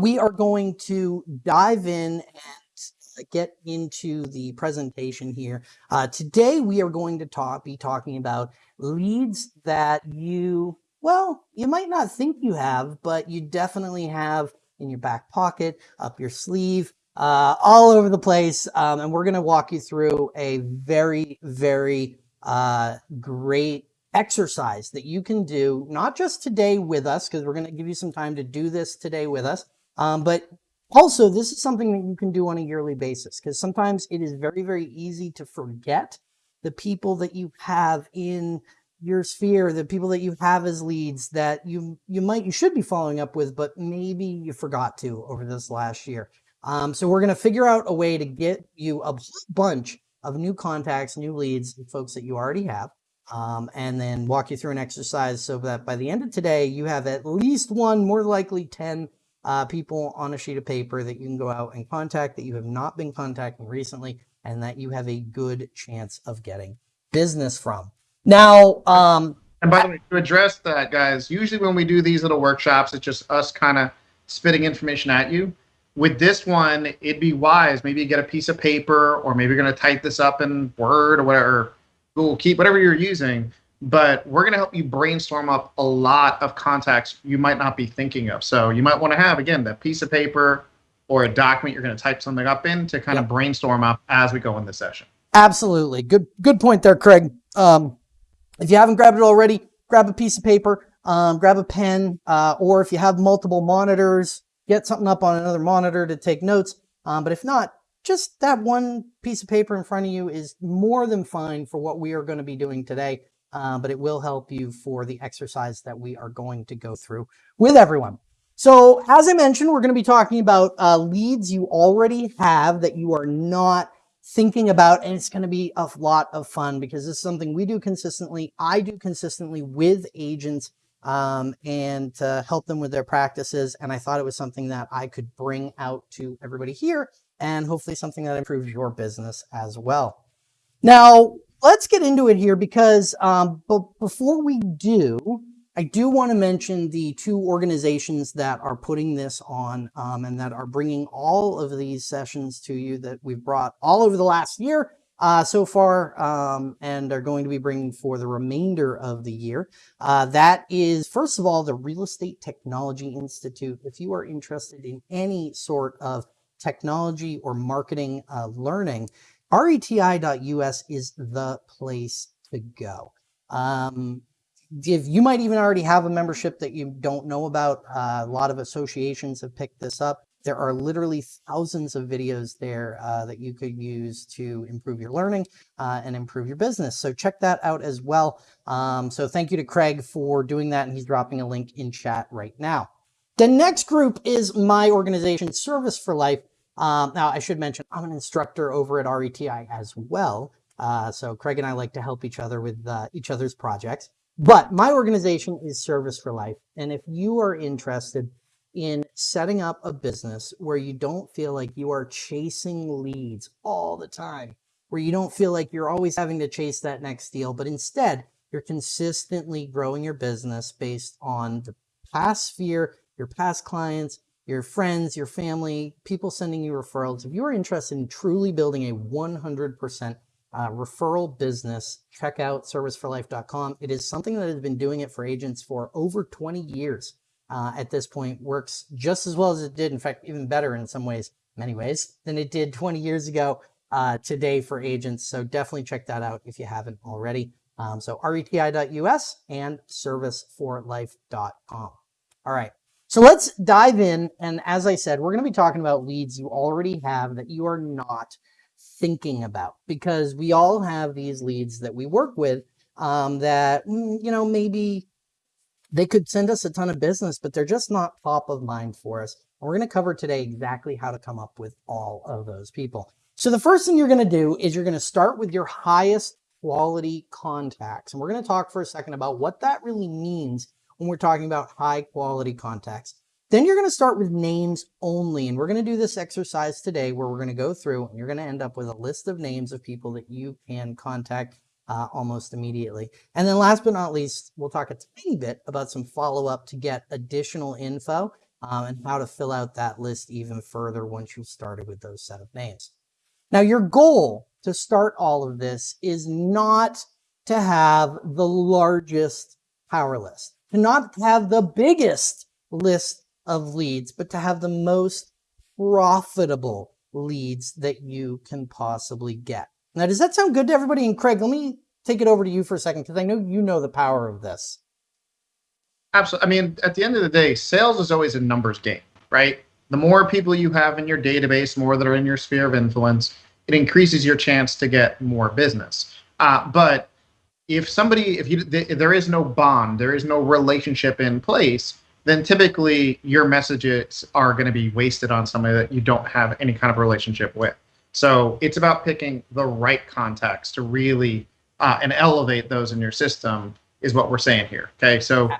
we are going to dive in and get into the presentation here. Uh, today, we are going to talk, be talking about leads that you, well, you might not think you have, but you definitely have in your back pocket, up your sleeve, uh, all over the place. Um, and we're going to walk you through a very, very uh, great exercise that you can do, not just today with us, because we're going to give you some time to do this today with us, um, but also this is something that you can do on a yearly basis, because sometimes it is very, very easy to forget the people that you have in your sphere, the people that you have as leads that you you might you should be following up with, but maybe you forgot to over this last year. Um, so we're going to figure out a way to get you a bunch of new contacts, new leads, folks that you already have, um, and then walk you through an exercise so that by the end of today, you have at least one, more likely 10 uh, people on a sheet of paper that you can go out and contact that you have not been contacting recently and that you have a good chance of getting business from. Now, um, and by the way, to address that, guys, usually when we do these little workshops, it's just us kind of spitting information at you with this one, it'd be wise. Maybe you get a piece of paper, or maybe you're going to type this up in Word or whatever, Google Keep, whatever you're using. But we're going to help you brainstorm up a lot of contacts you might not be thinking of. So you might want to have, again, that piece of paper or a document you're going to type something up in to kind of brainstorm up as we go in the session. Absolutely. Good, good point there, Craig. Um, if you haven't grabbed it already, grab a piece of paper, um, grab a pen, uh, or if you have multiple monitors, get something up on another monitor to take notes. Um, but if not, just that one piece of paper in front of you is more than fine for what we are going to be doing today. Uh, but it will help you for the exercise that we are going to go through with everyone. So as I mentioned, we're going to be talking about uh, leads you already have that you are not thinking about, and it's going to be a lot of fun because this is something we do consistently. I do consistently with agents um, and to help them with their practices. And I thought it was something that I could bring out to everybody here and hopefully something that improves your business as well. Now, let's get into it here because um, but before we do, I do want to mention the two organizations that are putting this on um, and that are bringing all of these sessions to you that we've brought all over the last year uh, so far um, and are going to be bringing for the remainder of the year. Uh, that is, first of all, the Real Estate Technology Institute. If you are interested in any sort of technology or marketing uh, learning, reti.us is the place to go. Um, if you might even already have a membership that you don't know about, uh, a lot of associations have picked this up. There are literally thousands of videos there uh, that you could use to improve your learning uh, and improve your business. So check that out as well. Um, so thank you to Craig for doing that. And he's dropping a link in chat right now. The next group is my organization, Service for Life. Um, now, I should mention, I'm an instructor over at RETI as well. Uh, so Craig and I like to help each other with uh, each other's projects. But my organization is Service for Life. And if you are interested in setting up a business where you don't feel like you are chasing leads all the time, where you don't feel like you're always having to chase that next deal, but instead you're consistently growing your business based on the past sphere, your past clients, your friends, your family, people sending you referrals. If you are interested in truly building a 100% uh, referral business, check out serviceforlife.com. It is something that has been doing it for agents for over 20 years uh, at this point works just as well as it did, in fact, even better in some ways, many ways, than it did 20 years ago uh, today for agents. So definitely check that out if you haven't already. Um, so reti.us and serviceforlife.com. All right. So let's dive in. And as I said, we're going to be talking about leads you already have that you are not thinking about because we all have these leads that we work with um, that, mm, you know, maybe they could send us a ton of business, but they're just not top of mind for us. And we're going to cover today exactly how to come up with all of those people. So the first thing you're going to do is you're going to start with your highest quality contacts. And we're going to talk for a second about what that really means when we're talking about high quality contacts. Then you're going to start with names only. And we're going to do this exercise today where we're going to go through and you're going to end up with a list of names of people that you can contact uh, almost immediately. And then last but not least, we'll talk a tiny bit about some follow-up to get additional info um, and how to fill out that list even further once you've started with those set of names. Now, your goal to start all of this is not to have the largest power list, to not have the biggest list of leads, but to have the most profitable leads that you can possibly get. Now, does that sound good to everybody? And Craig, let me take it over to you for a second because I know you know the power of this. Absolutely. I mean, at the end of the day, sales is always a numbers game, right? The more people you have in your database, more that are in your sphere of influence, it increases your chance to get more business. Uh, but if somebody, if you, if there is no bond, there is no relationship in place, then typically your messages are going to be wasted on somebody that you don't have any kind of relationship with. So it's about picking the right contacts to really uh, and elevate those in your system is what we're saying here. Okay, so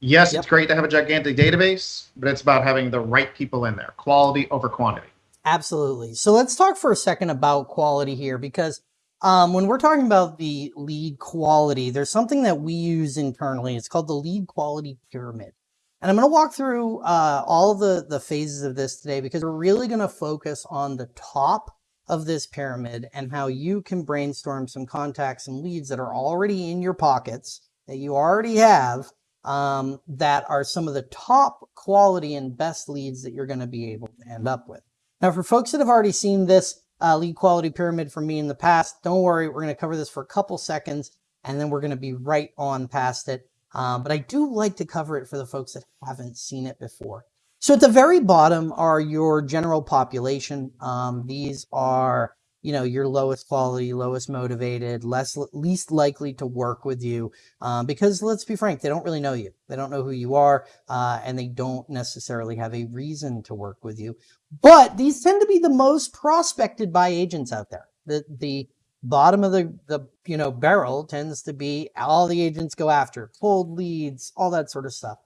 yes, yep. it's great to have a gigantic database, but it's about having the right people in there, quality over quantity. Absolutely. So let's talk for a second about quality here because um, when we're talking about the lead quality, there's something that we use internally. It's called the lead quality pyramid. And I'm going to walk through uh, all the, the phases of this today because we're really going to focus on the top of this pyramid and how you can brainstorm some contacts and leads that are already in your pockets that you already have um, that are some of the top quality and best leads that you're going to be able to end up with. Now, for folks that have already seen this uh, lead quality pyramid from me in the past, don't worry, we're going to cover this for a couple seconds and then we're going to be right on past it. Um, but I do like to cover it for the folks that haven't seen it before. So at the very bottom are your general population. Um, these are you know, your lowest quality, lowest motivated, less least likely to work with you um, because let's be frank, they don't really know you. They don't know who you are uh, and they don't necessarily have a reason to work with you. But these tend to be the most prospected by agents out there. The, the bottom of the, the you know barrel tends to be all the agents go after, cold leads, all that sort of stuff.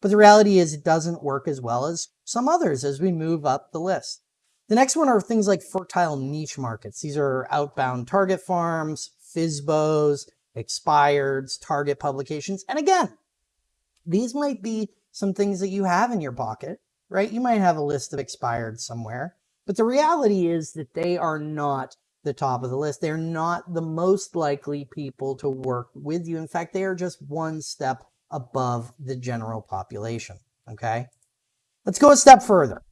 But the reality is it doesn't work as well as some others as we move up the list. The next one are things like fertile niche markets. These are outbound target farms, FSBOs, expireds, target publications. And again, these might be some things that you have in your pocket, right? You might have a list of expired somewhere, but the reality is that they are not the top of the list. They're not the most likely people to work with you. In fact, they are just one step above the general population, okay? Let's go a step further.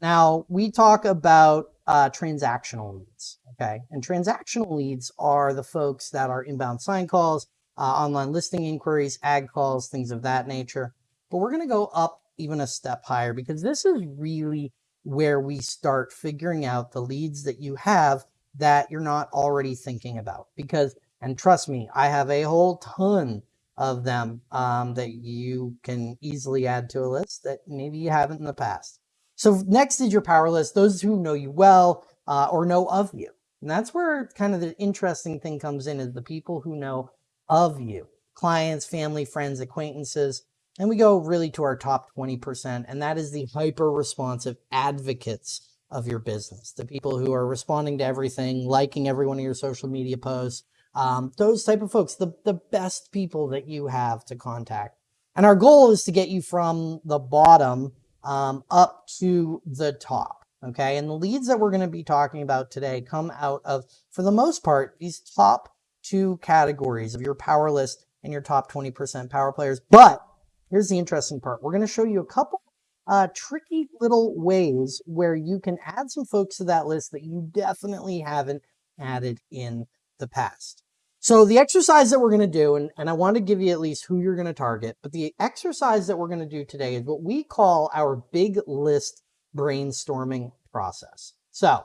Now, we talk about uh, transactional leads, okay? And transactional leads are the folks that are inbound sign calls, uh, online listing inquiries, ag calls, things of that nature. But we're going to go up even a step higher because this is really where we start figuring out the leads that you have that you're not already thinking about. Because, and trust me, I have a whole ton of them um, that you can easily add to a list that maybe you haven't in the past. So next is your power list, those who know you well uh, or know of you. And that's where kind of the interesting thing comes in is the people who know of you, clients, family, friends, acquaintances. And we go really to our top 20%, and that is the hyper responsive advocates of your business, the people who are responding to everything, liking every one of your social media posts, um, those type of folks, the, the best people that you have to contact. And our goal is to get you from the bottom um, up to the top. Okay. And the leads that we're going to be talking about today come out of, for the most part, these top two categories of your power list and your top 20% power players. But here's the interesting part. We're going to show you a couple uh, tricky little ways where you can add some folks to that list that you definitely haven't added in the past. So the exercise that we're going to do, and, and I want to give you at least who you're going to target, but the exercise that we're going to do today is what we call our big list brainstorming process. So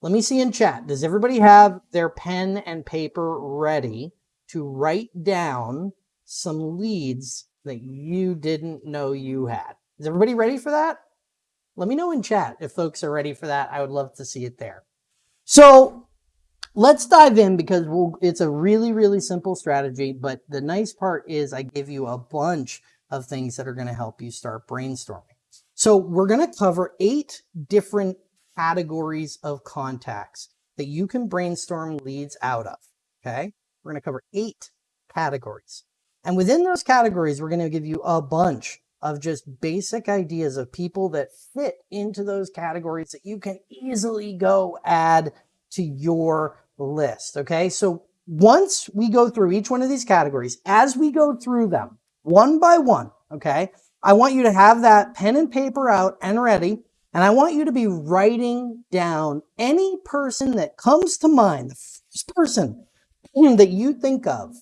let me see in chat. Does everybody have their pen and paper ready to write down some leads that you didn't know you had? Is everybody ready for that? Let me know in chat if folks are ready for that. I would love to see it there. So let's dive in because we'll, it's a really, really simple strategy. But the nice part is I give you a bunch of things that are going to help you start brainstorming. So we're going to cover eight different categories of contacts that you can brainstorm leads out of. Okay. We're going to cover eight categories. And within those categories, we're going to give you a bunch of just basic ideas of people that fit into those categories that you can easily go add to your list. Okay. So once we go through each one of these categories, as we go through them one by one, okay, I want you to have that pen and paper out and ready. And I want you to be writing down any person that comes to mind, the first person that you think of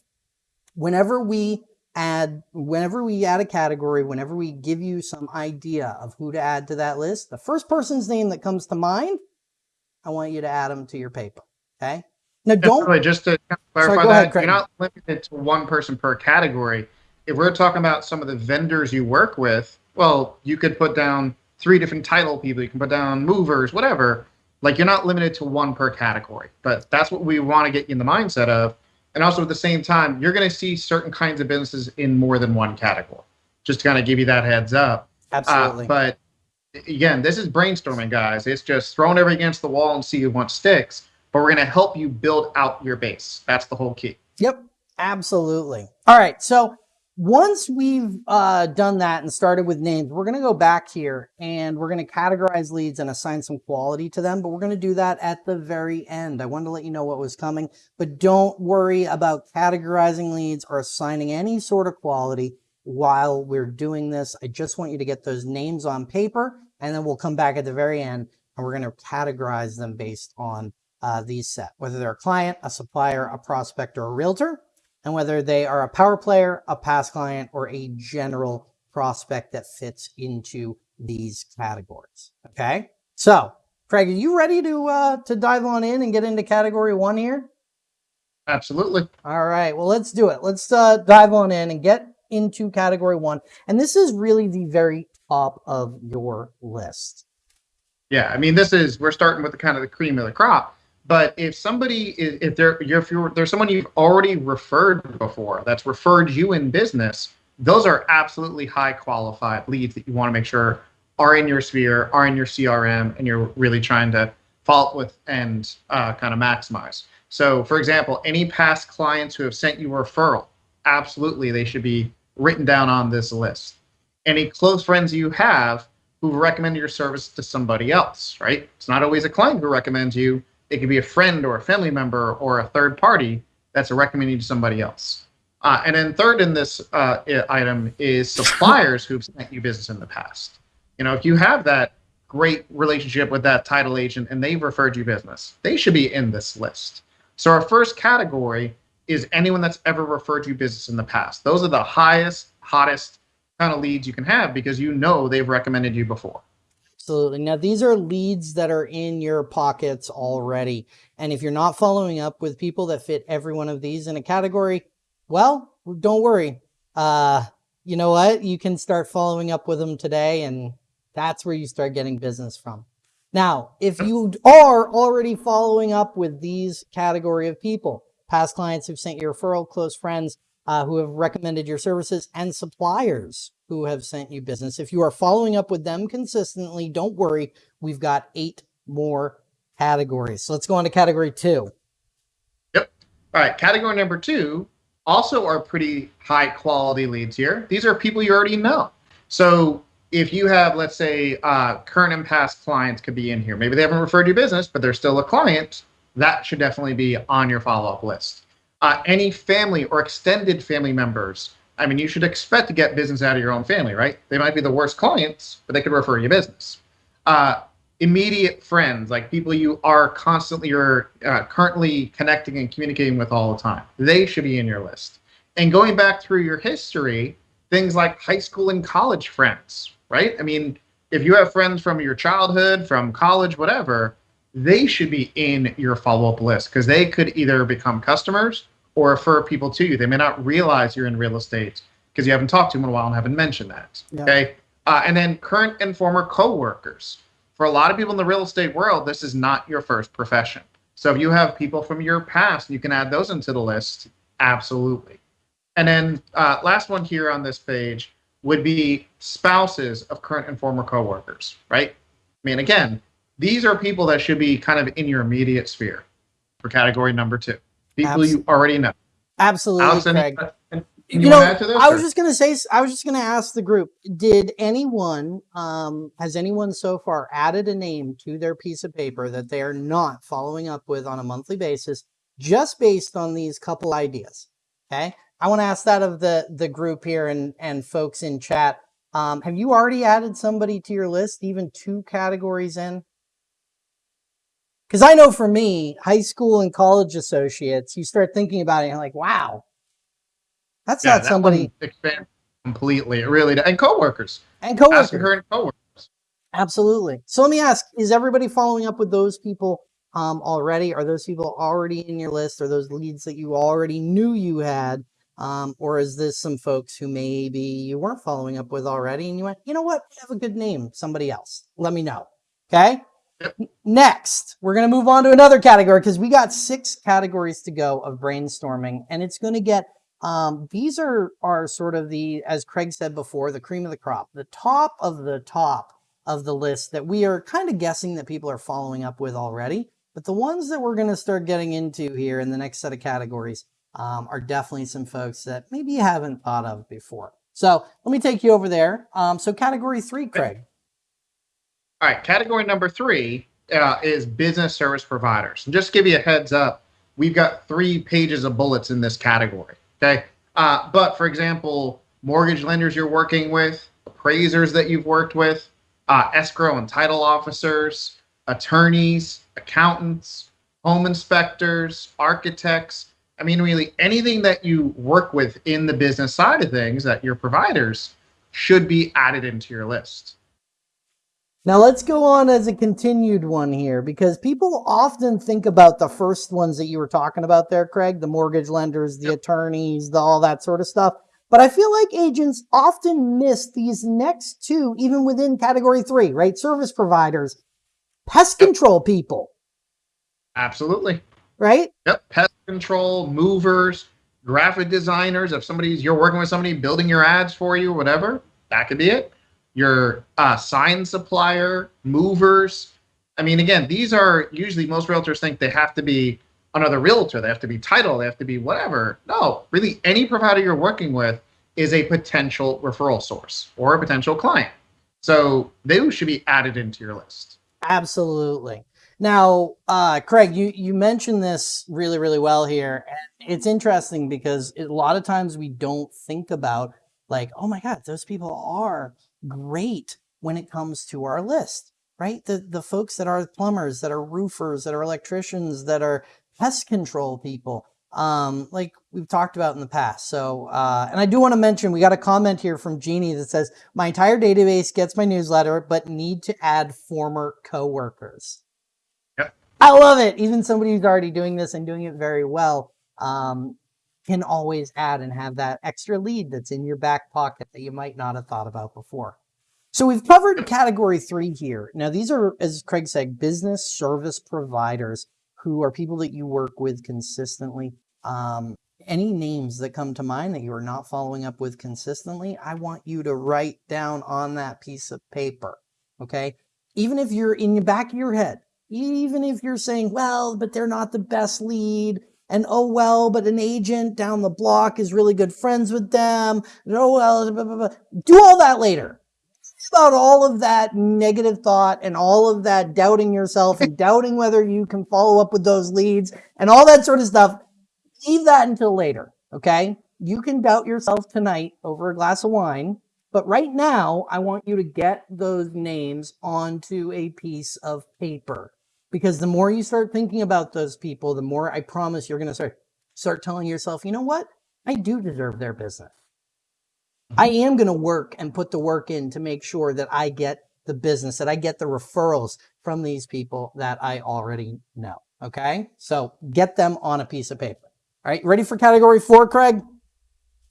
whenever we add, whenever we add a category, whenever we give you some idea of who to add to that list, the first person's name that comes to mind, I want you to add them to your paper. Okay. Now don't Definitely, just to clarify Sorry, that ahead, you're not limited to one person per category. If we're talking about some of the vendors you work with, well, you could put down three different title people. You can put down movers, whatever. Like you're not limited to one per category, but that's what we want to get you in the mindset of. And also at the same time, you're going to see certain kinds of businesses in more than one category. Just to kind of give you that heads up. Uh, absolutely. but again, this is brainstorming, guys. It's just throwing everything against the wall and see what sticks. But we're going to help you build out your base. That's the whole key. Yep, absolutely. All right, so once we've uh, done that and started with names, we're going to go back here and we're going to categorize leads and assign some quality to them, but we're going to do that at the very end. I wanted to let you know what was coming, but don't worry about categorizing leads or assigning any sort of quality while we're doing this. I just want you to get those names on paper and then we'll come back at the very end and we're going to categorize them based on uh, these set, whether they're a client, a supplier, a prospect, or a realtor, and whether they are a power player, a past client, or a general prospect that fits into these categories. Okay. So Craig, are you ready to, uh, to dive on in and get into category one here? Absolutely. All right. Well, let's do it. Let's uh, dive on in and get into category one. And this is really the very top of your list. Yeah. I mean, this is we're starting with the kind of the cream of the crop. But if somebody if you're, if you're, there's someone you've already referred before that's referred you in business, those are absolutely high qualified leads that you want to make sure are in your sphere, are in your CRM, and you're really trying to up with and uh, kind of maximize. So, for example, any past clients who have sent you a referral, absolutely they should be written down on this list. Any close friends you have who recommend your service to somebody else, right? It's not always a client who recommends you it could be a friend or a family member or a third party that's recommending to somebody else. Uh, and then third in this uh, item is suppliers who've sent you business in the past. You know, if you have that great relationship with that title agent and they've referred you business, they should be in this list. So our first category is anyone that's ever referred you business in the past. Those are the highest, hottest kind of leads you can have because you know they've recommended you before. Absolutely. Now, these are leads that are in your pockets already. And if you're not following up with people that fit every one of these in a category, well, don't worry. Uh, you know what? You can start following up with them today and that's where you start getting business from. Now, if you are already following up with these category of people, past clients who've sent you referral, close friends, uh, who have recommended your services and suppliers who have sent you business. If you are following up with them consistently, don't worry. We've got eight more categories. So let's go on to category two. Yep. All right. Category number two also are pretty high quality leads here. These are people you already know. So if you have, let's say, uh, current and past clients could be in here. Maybe they haven't referred you business, but they're still a client. That should definitely be on your follow up list. Uh, any family or extended family members I mean, you should expect to get business out of your own family, right? They might be the worst clients, but they could refer you business. Uh, immediate friends, like people you are constantly or uh, currently connecting and communicating with all the time, they should be in your list. And going back through your history, things like high school and college friends, right? I mean, if you have friends from your childhood, from college, whatever, they should be in your follow up list because they could either become customers or refer people to you. They may not realize you're in real estate because you haven't talked to them in a while and haven't mentioned that. Yeah. Okay. Uh, and then current and former coworkers. For a lot of people in the real estate world, this is not your first profession. So if you have people from your past, you can add those into the list. Absolutely. And then uh, last one here on this page would be spouses of current and former coworkers, right? I mean, again, these are people that should be kind of in your immediate sphere for category number two people Absol- you already know. Absolutely, Craig. You, you know, I was or- just gonna say, I was just gonna ask the group: Did anyone, um, has anyone so far added a name to their piece of paper that they are not following up with on a monthly basis, just based on these couple ideas? Okay, I want to ask that of the the group here and and folks in chat. Um, have you already added somebody to your list, even two categories in? Because I know for me, high school and college associates, you start thinking about it, and you're like, wow, that's Yeah, not that somebody. one expands completely. It really does. And coworkers. And Ask coworkers. your current coworkers. Absolutely. So let me ask, is everybody following up with those people um, already? Are those people already in your list? Are those leads that you already knew you had? Um, or is this some folks who maybe you weren't following up with already and you went, you know what? I have a good name. Somebody else. Let me know. Okay. Yep. Next, we're going to move on to another category because we got six categories to go of brainstorming and it's going to get um, these are are sort of the, as Craig said before, the cream of the crop, the top of the top of the list that we are kind of guessing that people are following up with already. But the ones that we're going to start getting into here in the next set of categories um, are definitely some folks that maybe you haven't thought of before. So let me take you over there. Um, so category three, Craig. All right, category number three uh, is business service providers. And just give you a heads up, we've got three pages of bullets in this category. Okay. Uh, but for example, mortgage lenders you're working with, appraisers that you've worked with, uh, escrow and title officers, attorneys, accountants, home inspectors, architects. I mean, really anything that you work with in the business side of things that your providers should be added into your list. Now let's go on as a continued one here because people often think about the first ones that you were talking about there, Craig, the mortgage lenders, the attorneys, the, all that sort of stuff. But I feel like agents often miss these next two, even within category three, right? Service providers, pest control people, Absolutely. right? Yep. Pest control, movers, graphic designers. If somebody's you're working with somebody building your ads for you, whatever, that could be it. Your uh, sign supplier, movers. I mean, again, these are usually most realtors think they have to be another realtor. They have to be title. They have to be whatever. No, really, any provider you're working with is a potential referral source or a potential client. So they should be added into your list. Absolutely. Now, uh, Craig, you, you mentioned this really, really well here. And it's interesting because a lot of times we don't think about like, oh my God, those people are great when it comes to our list, right? The, the folks that are plumbers, that are roofers, that are electricians, that are pest control people, um, like we've talked about in the past. So, uh, and I do want to mention, we got a comment here from Jeannie that says, my entire database gets my newsletter, but need to add former coworkers. Yep. I love it. Even somebody who's already doing this and doing it very well um, can always add and have that extra lead that's in your back pocket that you might not have thought about before. So we've covered category three here. Now, these are, as Craig said, business service providers who are people that you work with consistently. Um, any names that come to mind that you are not following up with consistently, I want you to write down on that piece of paper. Okay. Even if you're in the back of your head, even if you're saying, well, but they're not the best lead, and oh well, but an agent down the block is really good friends with them, and oh well, blah, blah, blah. do all that later. About all of that negative thought and all of that doubting yourself and doubting whether you can follow up with those leads and all that sort of stuff, leave that until later. Okay. You can doubt yourself tonight over a glass of wine, but right now, I want you to get those names onto a piece of paper because the more you start thinking about those people, the more I promise you're going to start start telling yourself, you know what? I do deserve their business. Mm-hmm. I am going to work and put the work in to make sure that I get the business, that I get the referrals from these people that I already know. Okay. So get them on a piece of paper. All right. Ready for category four, Craig?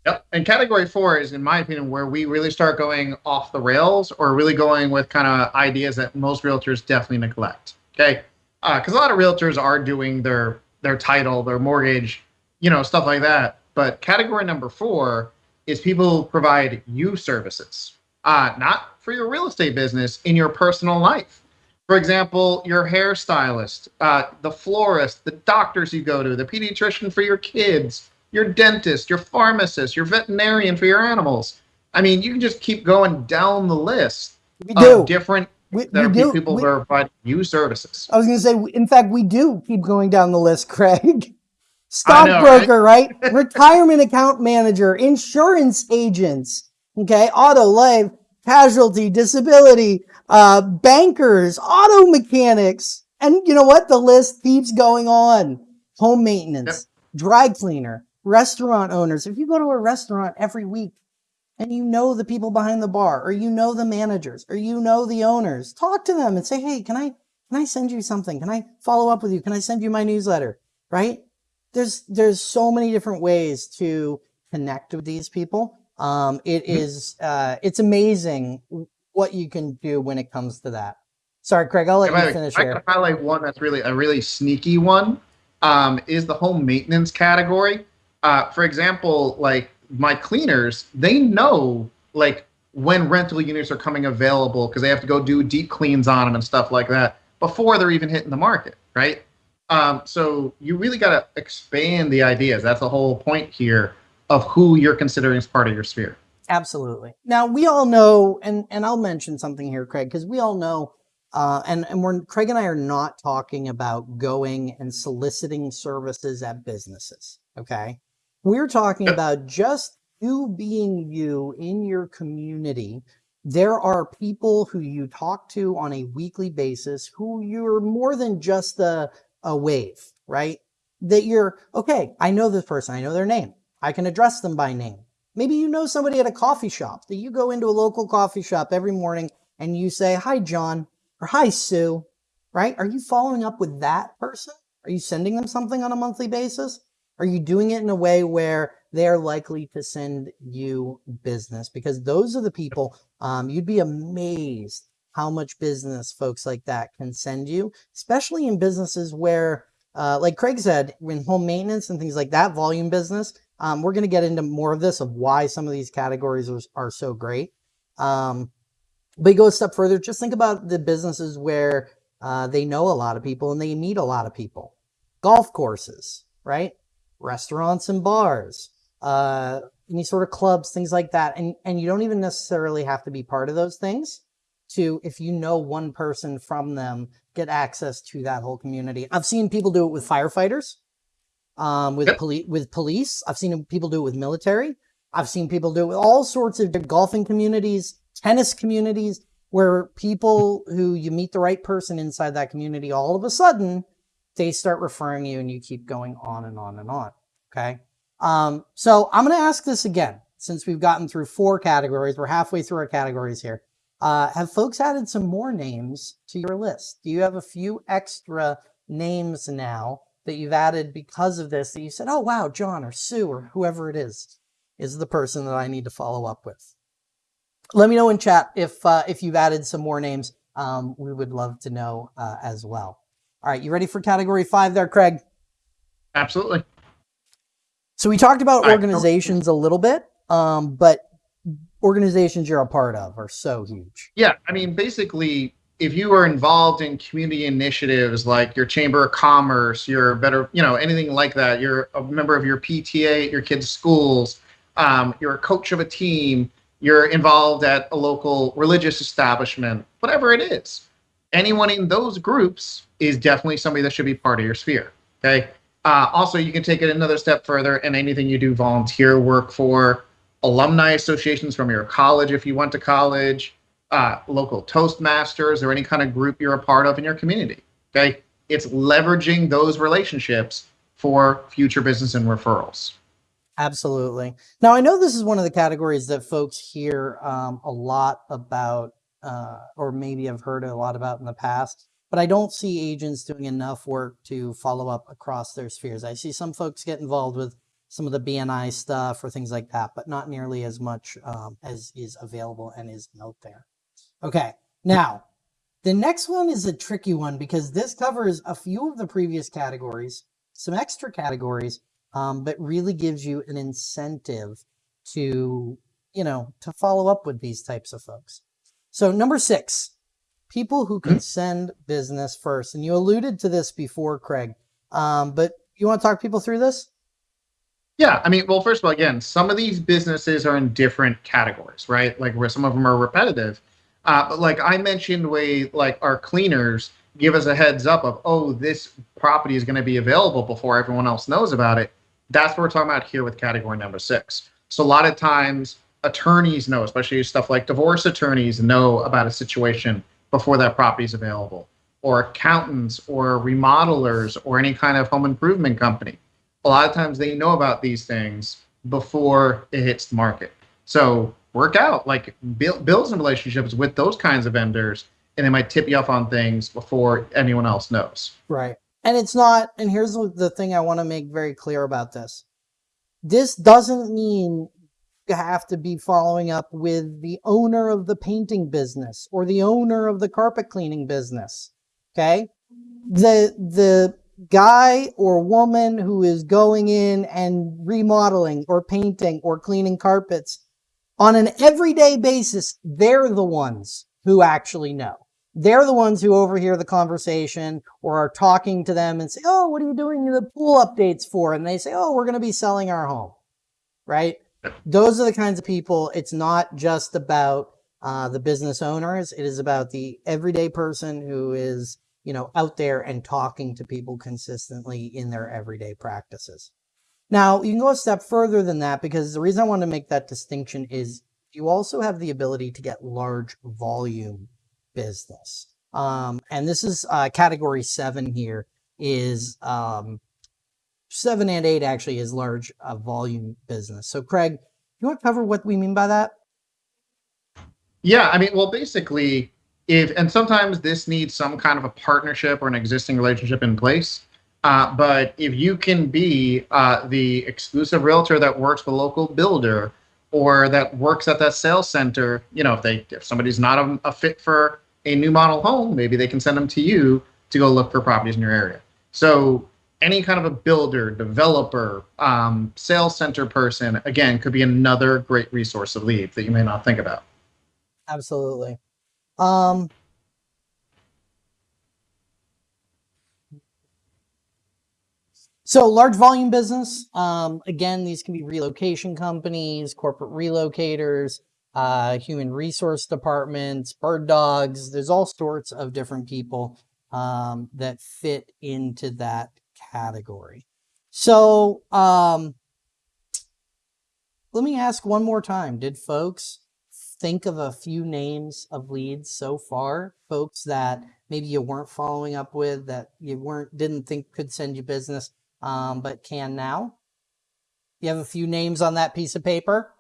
Yep. And category four is, in my opinion, where we really start going off the rails or really going with kind of ideas that most realtors definitely neglect. Okay. Because a lot of realtors are doing their their title, their mortgage, you know, stuff like that. But category number four is people provide you services, uh, not for your real estate business, in your personal life. For example, your hairstylist, uh, the florist, the doctors you go to, the pediatrician for your kids, your dentist, your pharmacist, your veterinarian for your animals. I mean, you can just keep going down the list We do. of different We, there we are do. people We- who are providing you services. I was going to say, in fact, we do keep going down the list, Craig. Know, right? Stockbroker, right? Retirement account manager, insurance agents, okay, auto, life, casualty, disability, uh, bankers, auto mechanics. And you know what? The list keeps going on. Home maintenance, dry cleaner, restaurant owners. If you go to a restaurant every week and you know the people behind the bar, or you know the managers, or you know the owners, talk to them and say, hey, can I can I send you something? Can I follow up with you? Can I send you my newsletter? Right? There's there's so many different ways to connect with these people. Um, it Mhm. uh, it's amazing what you can do when it comes to that. Sorry, Craig, I'll let I, you finish I here. can highlight one that's really a really sneaky one. Um, is the home maintenance category. Uh, for example, like my cleaners, they know like when rental units are coming available because they have to go do deep cleans on them and stuff like that before they're even hitting the market, right? Um, so you really got to expand the ideas. That's the whole point here of who you're considering as part of your sphere. Absolutely. Now we all know, and and I'll mention something here, Craig, because we all know, uh, and and we're Craig and I are not talking about going and soliciting services at businesses. Okay, we're talking about just you being you in your community. There are people who you talk to on a weekly basis who you're more than just a a wave, right? That you're okay. I know this person. I know their name. I can address them by name. Maybe you know somebody at a coffee shop that you go into a local coffee shop every morning and you say, Hi, John, or Hi, Sue, right? Are you following up with that person? Are you sending them something on a monthly basis? Are you doing it in a way where they're likely to send you business? Because those are the people, um, you'd be amazed how much business folks like that can send you, especially in businesses where, uh, like Craig said, in home maintenance and things like that, volume business, um, we're going to get into more of this of why some of these categories are, are so great. Um, but you go a step further, just think about the businesses where uh, they know a lot of people and they meet a lot of people. Golf courses, right? Restaurants and bars, uh, any sort of clubs, things like that. And, and you don't even necessarily have to be part of those things to, if you know one person from them, get access to that whole community. I've seen people do it with firefighters um, with Yep. police with police. I've seen people do it with military. I've seen people do it with all sorts of golfing communities, tennis communities, where people who you meet the right person inside that community, all of a sudden they start referring you, and you keep going on and on and on. Okay. Um, so I'm going to ask this again since we've gotten through four categories. We're halfway through our categories here. Uh, have folks added some more names to your list? Do you have a few extra names now that you've added because of this that you said, oh, wow, John or Sue or whoever it is, is the person that I need to follow up with? Let me know in chat if, uh, if you've added some more names. Um, we would love to know uh, as well. All right, you ready for category five there, Craig? Absolutely. So we talked about organizations a little bit, um, but organizations you're a part of are so huge. Yeah, I mean, basically, if you are involved in community initiatives like your chamber of commerce, your better, you know, anything like that, you're a member of your PTA at your kids' schools, um, you're a coach of a team, you're involved at a local religious establishment, whatever it is, anyone in those groups is definitely somebody that should be part of your sphere. Okay. Uh, also, you can take it another step further, and anything you do volunteer work for, alumni associations from your college if you went to college, uh, local Toastmasters, or any kind of group you're a part of in your community. Okay. It's leveraging those relationships for future business and referrals. Absolutely. Now, I know this is one of the categories that folks hear um, a lot about, uh, or maybe I've heard a lot about in the past, but I don't see agents doing enough work to follow up across their spheres. I see some folks get involved with some of the BNI stuff or things like that, but not nearly as much um, as is available and is out there. Okay. Now, the next one is a tricky one because this covers a few of the previous categories, some extra categories, um, but really gives you an incentive to, you know, to follow up with these types of folks. So number six, people who can send business first. And you alluded to this before, Craig. Um, but you want to talk people through this? Yeah, I mean, well, first of all, again, some of these businesses are in different categories, right? Like where some of them are repetitive. Uh, but like I mentioned, way like our cleaners give us a heads up of, oh, this property is going to be available before everyone else knows about it. That's what we're talking about here with category number six. So a lot of times attorneys know, especially stuff like divorce attorneys know about a situation before that property is available, or accountants, or remodelers, or any kind of home improvement company a lot of times they know about these things before it hits the market. So work out, like build, build some relationships with those kinds of vendors, and they might tip you off on things before anyone else knows. Right. And it's not, and here's the thing I want to make very clear about this. This doesn't mean have to be following up with the owner of the painting business or the owner of the carpet cleaning business. Okay. The, the guy or woman who is going in and remodeling or painting or cleaning carpets on an everyday basis, they're the ones who actually know. They're the ones who overhear the conversation or are talking to them and say, Oh, what are you doing the pool updates for? And they say, Oh, we're going to be selling our home. Right? Those are the kinds of people. It's not just about uh, the business owners. It is about the everyday person who is you know, out there and talking to people consistently in their everyday practices. Now, you can go a step further than that because the reason I want to make that distinction is you also have the ability to get large volume business. Um, and this is uh, category seven here is um, seven and eight actually is large uh, volume business. So Craig, you want to cover what we mean by that? Yeah, I mean, well, basically, if and sometimes this needs some kind of a partnership or an existing relationship in place. Uh, but if you can be uh, the exclusive realtor that works with a local builder or that works at that sales center, you know, if they if somebody's not a, a fit for a new model home, maybe they can send them to you to go look for properties in your area. So any kind of a builder, developer, um, sales center person, again, could be another great resource of lead that you may not think about. Absolutely. Um, so large volume business, um, again, these can be relocation companies, corporate relocators, uh, human resource departments, bird dogs. There's all sorts of different people um, that fit into that category. So um, let me ask one more time. Did folks think of a few names of leads so far, folks that maybe you weren't following up with that you weren't didn't think could send you business, um, but can now? You have a few names on that piece of paper.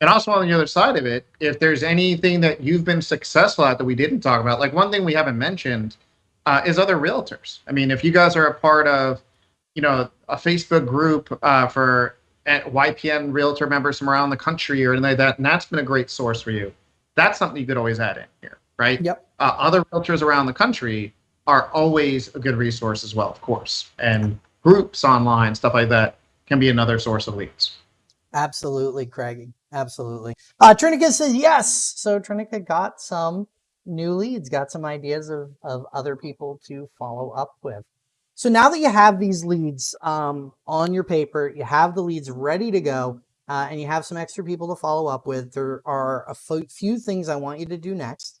And also on the other side of it, if there's anything that you've been successful at that we didn't talk about, like one thing we haven't mentioned uh, is other realtors. I mean, if you guys are a part of, you know, a Facebook group uh, for YPN realtor members from around the country or anything like that, and that's been a great source for you. That's something you could always add in here, right? Yep. Uh, other realtors around the country are always a good resource as well, of course, and groups online, stuff like that, can be another source of leads. Absolutely, Craig. Absolutely. Uh, Trinica says yes. So Trinica got some new leads, got some ideas of, of other people to follow up with. So now that you have these leads um, on your paper, you have the leads ready to go, uh, and you have some extra people to follow up with, there are a few things I want you to do next.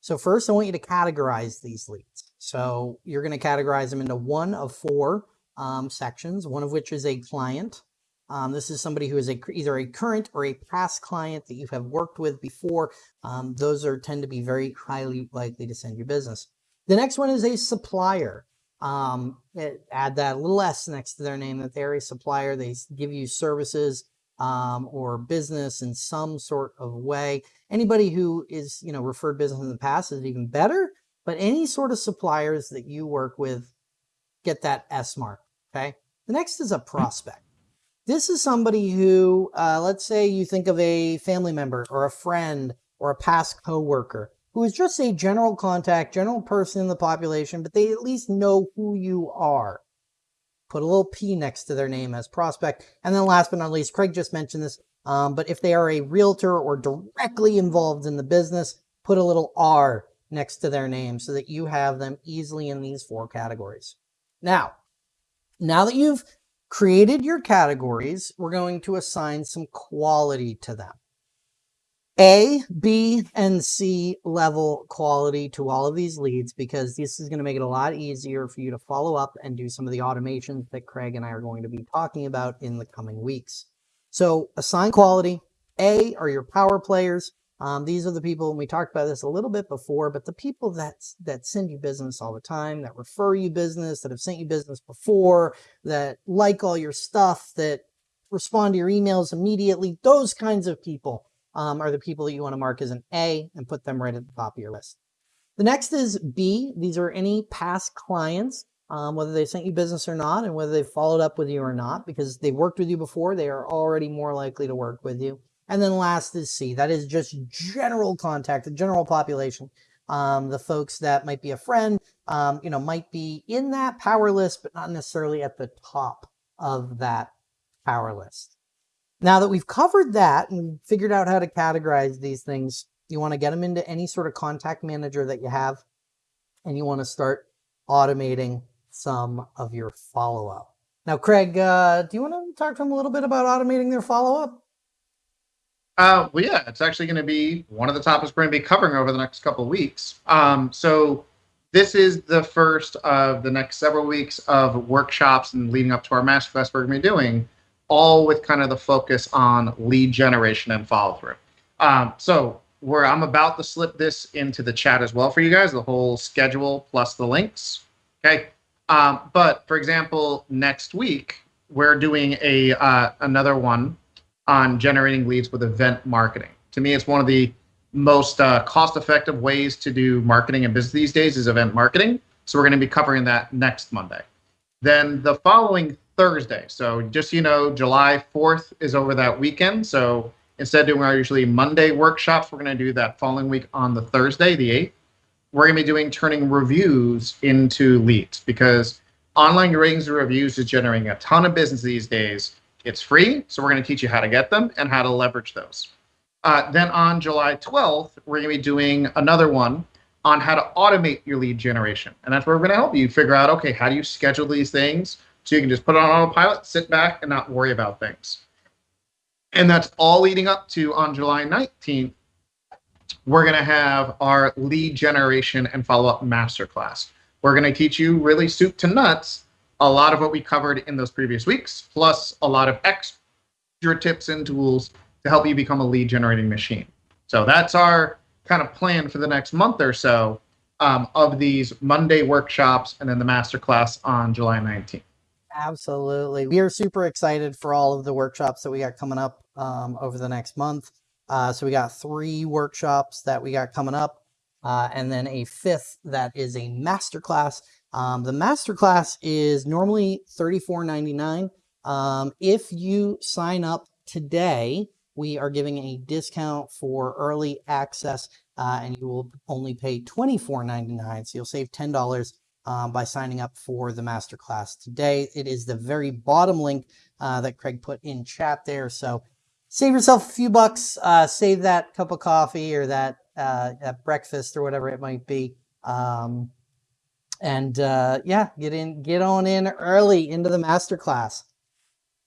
So first, I want you to categorize these leads. So you're going to categorize them into one of four um, sections, one of which is a client. Um, this is somebody who is a, either a current or a past client that you have worked with before. Um, those are tend to be very highly likely to send you business. The next one is a supplier um, it, add that little s next to their name that they're a supplier. They give you services um, or business in some sort of way. Anybody who is, you know, referred business in the past is even better, but any sort of suppliers that you work with, get that S mark, okay? The next is a prospect. This is somebody who, uh, let's say you think of a family member or a friend or a past coworker who is just a general contact, general person in the population, but they at least know who you are. Put a little P next to their name as prospect. And then last but not least, Craig just mentioned this, um, but if they are a realtor or directly involved in the business, put a little R next to their name so that you have them easily in these four categories. Now, now that you've created your categories, we're going to assign some quality to them. A, B, and C level quality to all of these leads because this is going to make it a lot easier for you to follow up and do some of the automations that Craig and I are going to be talking about in the coming weeks. So assign quality. A are your power players. Um, these are the people, and we talked about this a little bit before, but the people that, that send you business all the time, that refer you business, that have sent you business before, that like all your stuff, that respond to your emails immediately, those kinds of people um, are the people that you want to mark as an A and put them right at the top of your list. The next is B. These are any past clients, um, whether they sent you business or not, and whether they followed up with you or not, because they worked with you before, they are already more likely to work with you. And then last is C. That is just general contact, the general population. Um, the folks that might be a friend, um, you know, might be in that power list, but not necessarily at the top of that power list. Now that we've covered that and figured out how to categorize these things, you want to get them into any sort of contact manager that you have, and you want to start automating some of your follow-up. Now, Craig, uh, do you want to talk to them a little bit about automating their follow-up? Uh, well, yeah, it's actually going to be one of the topics we're going to be covering over the next couple of weeks. Um, so this is the first of the next several weeks of workshops and leading up to our masterclass we're going to be doing all with kind of the focus on lead generation and follow through. Um, so where I'm about to slip this into the chat as well for you guys, the whole schedule plus the links. Okay. Um, but for example, next week we're doing a uh, another one on generating leads with event marketing. To me, it's one of the most uh, cost-effective ways to do marketing and business these days is event marketing. So we're going to be covering that next Monday. Then the following Thursday. So just you know, July 4th is over that weekend. So instead of doing our usually Monday workshops, we're going to do that following week on the Thursday, the 8th. We're going to be doing turning reviews into leads because online ratings and reviews is generating a ton of business these days. It's free, so we're going to teach you how to get them and how to leverage those. Uh, then on July 12th, we're going to be doing another one on how to automate your lead generation. And that's where we're going to help you figure out okay, how do you schedule these things? So you can just put it on autopilot, sit back, and not worry about things. And that's all leading up to on July 19th, we're going to have our lead generation and follow up masterclass. We're going to teach you really soup to nuts a lot of what we covered in those previous weeks, plus a lot of extra tips and tools to help you become a lead generating machine. So that's our kind of plan for the next month or so um, of these Monday workshops and then the masterclass on July 19th. Absolutely. We are super excited for all of the workshops that we got coming up um, over the next month. Uh, so we got three workshops that we got coming up, uh, and then a fifth that is a masterclass. Um, the masterclass is normally $34.99. Um, if you sign up today, we are giving a discount for early access, uh, and you will only pay $24.99. So you'll save $10 um, by signing up for the masterclass today. It is the very bottom link uh, that Craig put in chat there. So save yourself a few bucks, uh, save that cup of coffee or that, uh, that breakfast or whatever it might be. Um, and uh, yeah, get in, get on in early into the masterclass.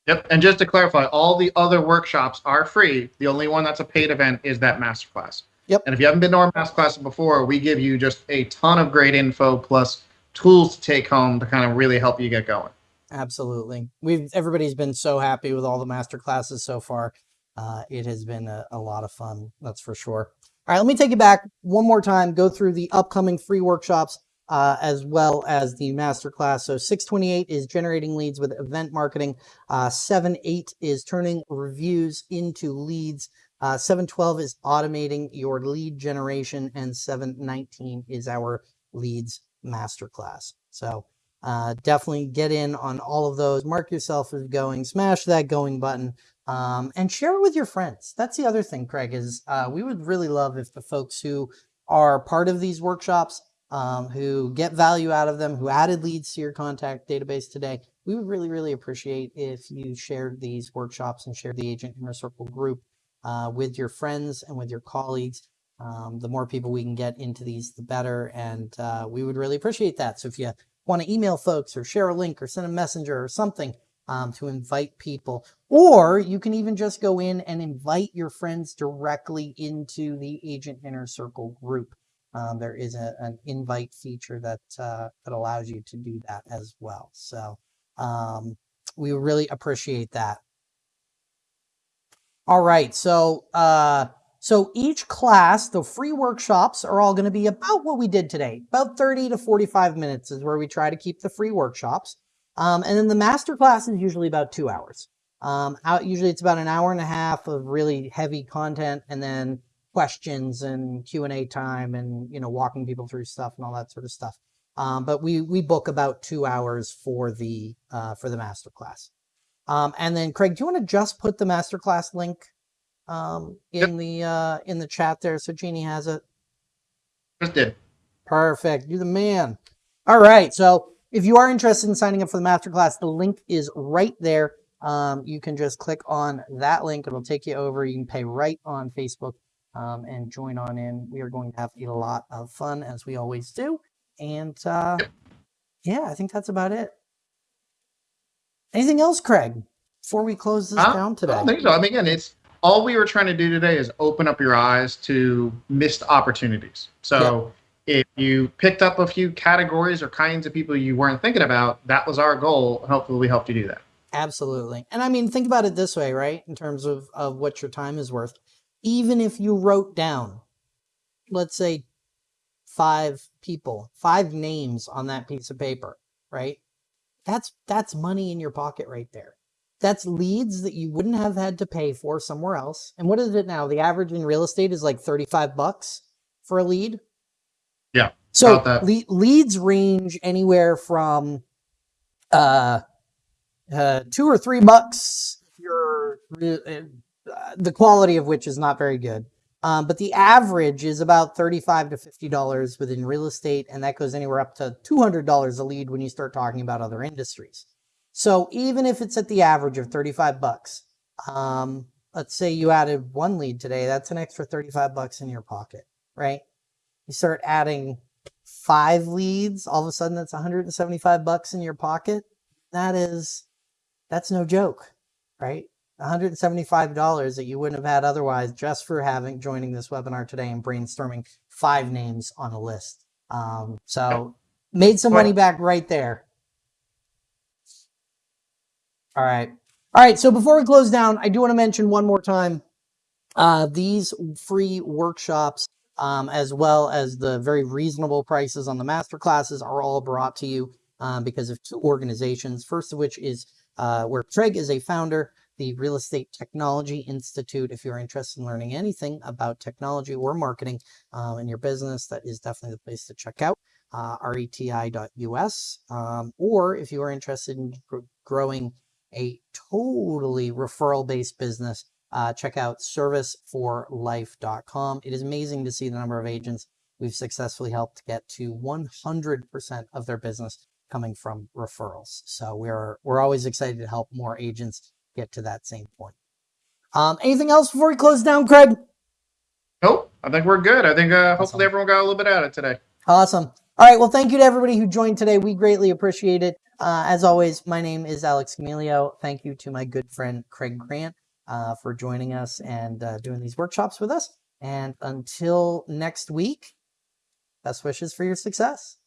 Yep. And just to clarify, all the other workshops are free. The only one that's a paid event is that masterclass. Yep. And if you haven't been to our masterclass before, we give you just a ton of great info plus tools to take home to kind of really help you get going. Absolutely. We've everybody's been so happy with all the master classes so far. Uh, it has been a, a lot of fun, that's for sure. All right, let me take you back one more time, go through the upcoming free workshops uh, as well as the masterclass. So 628 is generating leads with event marketing. Uh, 78 is turning reviews into leads. Uh, 712 is automating your lead generation. And 719 is our leads masterclass. So uh, definitely get in on all of those. Mark yourself as going, smash that going button, um, and share it with your friends. That's the other thing, Craig, is uh, we would really love if the folks who are part of these workshops, um, who get value out of them, who added leads to your contact database today, we would really, really appreciate if you shared these workshops and shared the Agent Inner Circle group uh, with your friends and with your colleagues. Um, the more people we can get into these, the better. And uh, we would really appreciate that. So if you want to email folks or share a link or send a messenger or something, um, to invite people. Or you can even just go in and invite your friends directly into the Agent Inner Circle group. Um, there is a, an invite feature that uh, that allows you to do that as well. So um, we really appreciate that. All right, so uh, so each class, the free workshops are all going to be about what we did today. About 30 to 45 minutes is where we try to keep the free workshops. Um, and then the master class is usually about two hours. Um, out, usually it's about an hour and a half of really heavy content and then questions and Q&A time and, you know, walking people through stuff and all that sort of stuff. Um, but we, we book about two hours for the, uh, for the master class. Um, and then Craig, do you want to just put the master class link um, in the uh, in the chat there so Jeannie has it? Just did. Perfect. You're the man. All right. So if you are interested in signing up for the masterclass, the link is right there. Um, you can just click on that link. It'll take you over. You can pay right on Facebook um, and join on in. We are going to have a lot of fun as we always do. And uh, yeah, I think that's about it. Anything else, Craig, before we close this I- down I today? don't think so. I mean, again, it's all we were trying to do today is open up your eyes to missed opportunities. So if you picked up a few categories or kinds of people you weren't thinking about, that was our goal. Hopefully, we helped you do that. Absolutely. And I mean, think about it this way, right? In terms of, of what your time is worth. Even if you wrote down, let's say, five people, five names on that piece of paper, right? That's that's money in your pocket right there. That's leads that you wouldn't have had to pay for somewhere else. And what is it now? The average in real estate is like 35 bucks for a lead. Yeah, So le- leads range anywhere from uh, uh, two or three bucks if you're re- uh, the quality of which is not very good. Um, but the average is about thirty-five to fifty dollars within real estate, and that goes anywhere up to two hundred dollars a lead when you start talking about other industries. So even if it's at the average of thirty-five bucks, um, let's say you added one lead today, that's an extra thirty-five bucks in your pocket, right? You start adding five leads, all of a sudden that's 175 bucks in your pocket. That is, that's no joke, right? $175 that you wouldn't have had otherwise just for having joining this webinar today and brainstorming five names on a list. Um, so made some money back right there. All right. All right. So before we close down, I do want to mention one more time uh, these free workshops um, as well as the very reasonable prices on the master classes are all brought to you um, because of two organizations. First of which is uh, where Craig is a founder, the Real Estate Technology Institute. If you're interested in learning anything about technology or marketing um, in your business, that is definitely the place to check out. Uh, reti.us. Um, or if you are interested in gr- growing a totally referral based business, uh, check out serviceforlife.com. It is amazing to see the number of agents we've successfully helped get to 100% of their business coming from referrals. So we're we're always excited to help more agents get to that same point. Um, anything else before we close down, Craig? Nope. I think we're good. I think uh, Awesome. hopefully everyone got a little bit out of it today. Awesome. All right. Well, thank you to everybody who joined today. We greatly appreciate it. Uh, as always, my name is Alex Camilio. Thank you to my good friend Craig Grant uh, for joining us and uh, doing these workshops with us. And until next week, best wishes for your success.